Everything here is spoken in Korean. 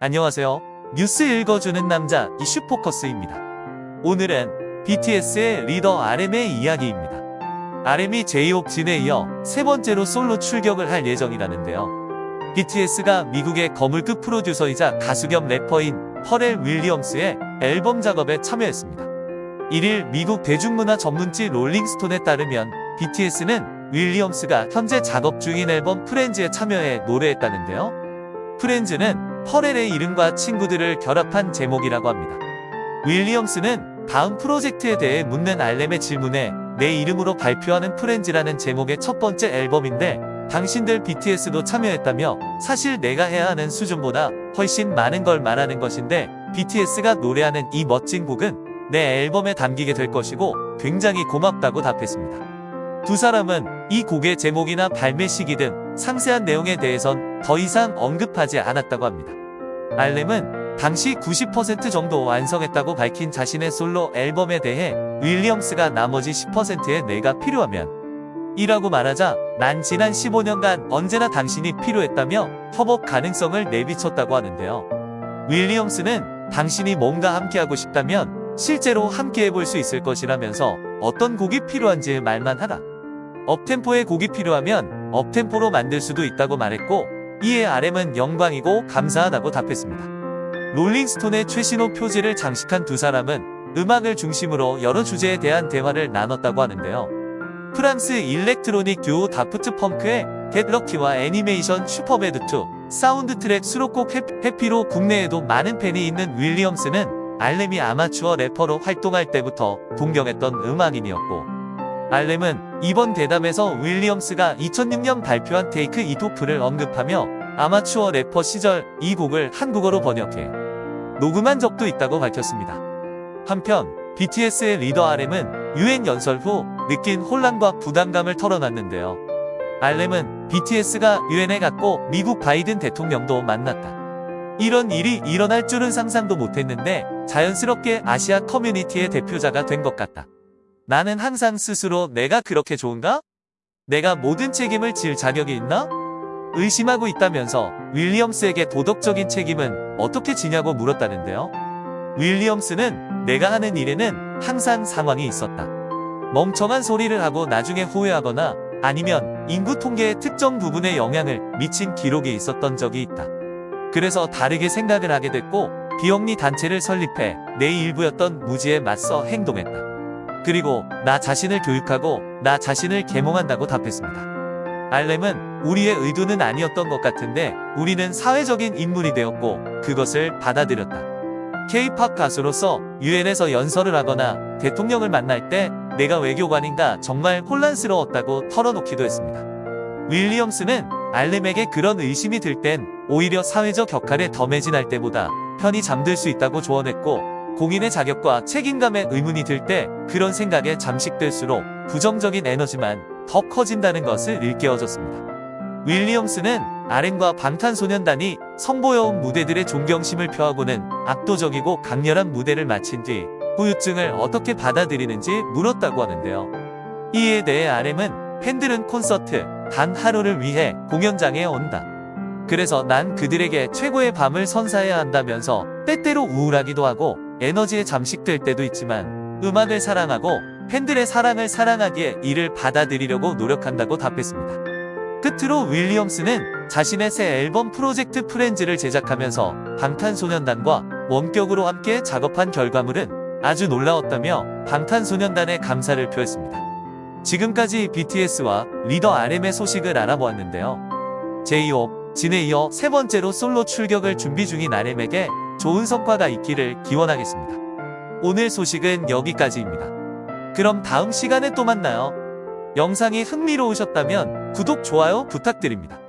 안녕하세요. 뉴스 읽어주는 남자 이슈 포커스입니다. 오늘은 BTS의 리더 RM의 이야기입니다. RM이 제이홉 진에 이어 세 번째로 솔로 출격을 할 예정이라는데요. BTS가 미국의 거물급 프로듀서이자 가수 겸 래퍼인 퍼렐 윌리엄스의 앨범 작업에 참여했습니다. 1일 미국 대중문화 전문지 Rolling Stone에 따르면 BTS는 윌리엄스가 현재 작업 중인 앨범 Phriends에 참여해 노래했다는데요. Phriends는 퍼렐의 이름과 친구들을 결합한 제목이라고 합니다. 윌리엄스는 다음 프로젝트에 대해 묻는 알렘의 질문에 내 이름으로 발표하는 프렌즈라는 제목의 첫 번째 앨범인데 당신들 BTS도 참여했다며 사실 내가 해야 하는 수준보다 훨씬 많은 걸 말하는 것인데 BTS가 노래하는 이 멋진 곡은 내 앨범에 담기게 될 것이고 굉장히 고맙다고 답했습니다. 두 사람은 이 곡의 제목이나 발매 시기 등 상세한 내용에 대해선 더 이상 언급하지 않았다고 합니다. 알렘은 당시 90% 정도 완성했다고 밝힌 자신의 솔로 앨범에 대해 윌리엄스가 나머지 10%의 내가 필요하면 이라고 말하자 난 지난 15년간 언제나 당신이 필요했다며 협업 가능성을 내비쳤다고 하는데요. 윌리엄스는 당신이 뭔가 함께하고 싶다면 실제로 함께해볼 수 있을 것이라면서 어떤 곡이 필요한지 말만 하라. 업템포의 곡이 필요하면 업템포로 만들 수도 있다고 말했고 이에 RM은 영광이고 감사하다고 답했습니다. 롤링스톤의 최신호 표지를 장식한 두 사람은 음악을 중심으로 여러 주제에 대한 대화를 나눴다고 하는데요. 프랑스 electronic 듀오 다프트 펑크의 Lucky와 애니메이션 슈퍼배드2 사운드 트랙 수록곡 Happy로 국내에도 많은 팬이 있는 윌리엄스는 RM이 아마추어 래퍼로 활동할 때부터 동경했던 음악인이었고 RM은 이번 대담에서 윌리엄스가 2006년 발표한 Take It Off를 언급하며 아마추어 래퍼 시절 이 곡을 한국어로 번역해 녹음한 적도 있다고 밝혔습니다. 한편 BTS의 리더 RM은 유엔 연설 후 느낀 혼란과 부담감을 털어놨는데요. RM은 BTS가 유엔에 갔고 미국 바이든 대통령도 만났다. 이런 일이 일어날 줄은 상상도 못했는데 자연스럽게 아시아 커뮤니티의 대표자가 된 것 같다. 나는 항상 스스로 내가 그렇게 좋은가? 내가 모든 책임을 질 자격이 있나? 의심하고 있다면서 윌리엄스에게 도덕적인 책임은 어떻게 지냐고 물었다는데요. 윌리엄스는 내가 하는 일에는 항상 상황이 있었다. 멍청한 소리를 하고 나중에 후회하거나 아니면 인구 통계의 특정 부분에 영향을 미친 기록이 있었던 적이 있다. 그래서 다르게 생각을 하게 됐고 비영리 단체를 설립해 내 일부였던 무지에 맞서 행동했다. 그리고 나 자신을 교육하고 나 자신을 계몽한다고 답했습니다. 알렘은 우리의 의도는 아니었던 것 같은데 우리는 사회적인 인물이 되었고 그것을 받아들였다. K-팝 가수로서 유엔에서 연설을 하거나 대통령을 만날 때 내가 외교관인가 정말 혼란스러웠다고 털어놓기도 했습니다. 윌리엄스는 알렘에게 그런 의심이 들 땐 오히려 사회적 격할에 덤해진할 때보다 편히 잠들 수 있다고 조언했고 공인의 자격과 책임감에 의문이 들 때 그런 생각에 잠식될수록 부정적인 에너지만 더 커진다는 것을 일깨워줬습니다. 윌리엄스는 RM과 방탄소년단이 선보여온 무대들의 존경심을 표하고는 압도적이고 강렬한 무대를 마친 뒤 후유증을 어떻게 받아들이는지 물었다고 하는데요. 이에 대해 RM은 팬들은 콘서트 단 하루를 위해 공연장에 온다. 그래서 난 그들에게 최고의 밤을 선사해야 한다면서 때때로 우울하기도 하고 에너지에 잠식될 때도 있지만 음악을 사랑하고 팬들의 사랑을 사랑하기에 이를 받아들이려고 노력한다고 답했습니다. 끝으로 윌리엄스는 자신의 새 앨범 프로젝트 프렌즈를 제작하면서 방탄소년단과 원격으로 함께 작업한 결과물은 아주 놀라웠다며 방탄소년단의 감사를 표했습니다. 지금까지 BTS와 리더 RM의 소식을 알아보았는데요. 제이홉, 진에 이어 세 번째로 솔로 출격을 준비 중인 RM에게 좋은 성과가 있기를 기원하겠습니다. 오늘 소식은 여기까지입니다. 그럼 다음 시간에 또 만나요. 영상이 흥미로우셨다면 구독, 좋아요 부탁드립니다.